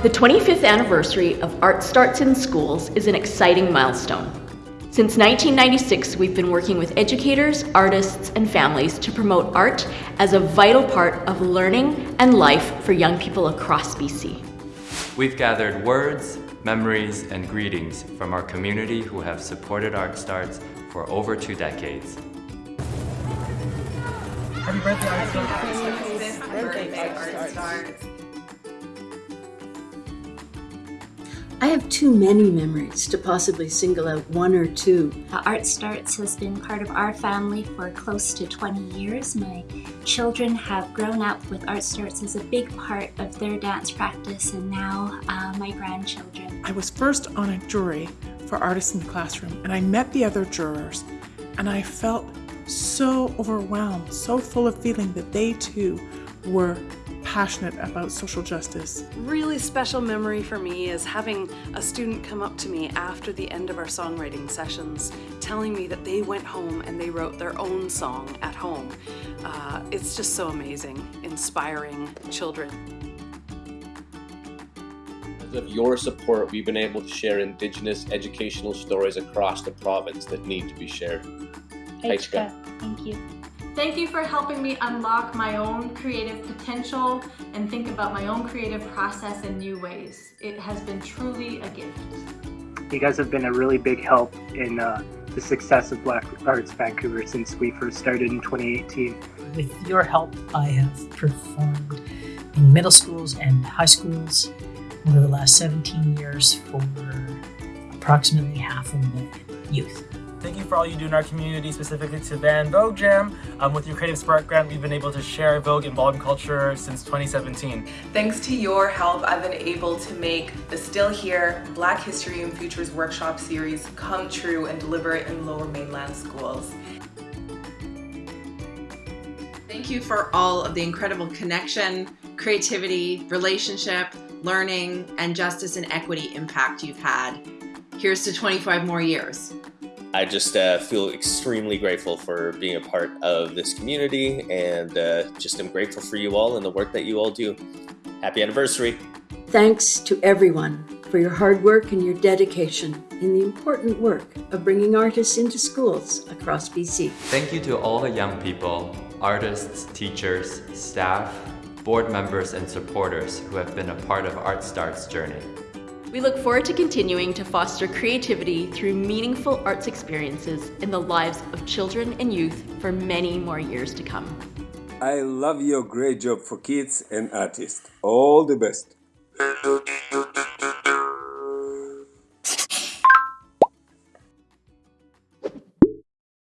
The 25th anniversary of Art Starts in Schools is an exciting milestone. Since 1996, we've been working with educators, artists, and families to promote art as a vital part of learning and life for young people across BC. We've gathered words, memories, and greetings from our community who have supported Art Starts for over two decades. Happy birthday, Art Starts! Happy birthday, Art Starts! I have too many memories to possibly single out one or two. Art Starts has been part of our family for close to 20 years. My children have grown up with Art Starts as a big part of their dance practice and now uh, my grandchildren. I was first on a jury for Artists in the Classroom and I met the other jurors and I felt so overwhelmed, so full of feeling that they too were passionate about social justice. Really special memory for me is having a student come up to me after the end of our songwriting sessions telling me that they went home and they wrote their own song at home. Uh, it's just so amazing, inspiring children. Because of your support, we've been able to share Indigenous educational stories across the province that need to be shared. Aichka, thank you. Thank you for helping me unlock my own creative potential and think about my own creative process in new ways. It has been truly a gift. You guys have been a really big help in uh, the success of Black Arts Vancouver since we first started in 2018. With your help, I have performed in middle schools and high schools over the last 17 years for approximately half a million youth. Thank you for all you do in our community, specifically to Van Vogue Jam. Um, with your Creative Spark grant, we've been able to share Vogue and ballroom culture since 2017. Thanks to your help, I've been able to make the Still Here Black History and Futures workshop series come true and deliver it in lower mainland schools. Thank you for all of the incredible connection, creativity, relationship, learning, and justice and equity impact you've had. Here's to 25 more years. I just uh, feel extremely grateful for being a part of this community and uh, just am grateful for you all and the work that you all do. Happy anniversary. Thanks to everyone for your hard work and your dedication in the important work of bringing artists into schools across BC. Thank you to all the young people, artists, teachers, staff, board members, and supporters who have been a part of Art Start's journey. We look forward to continuing to foster creativity through meaningful arts experiences in the lives of children and youth for many more years to come. I love your great job for kids and artists. All the best.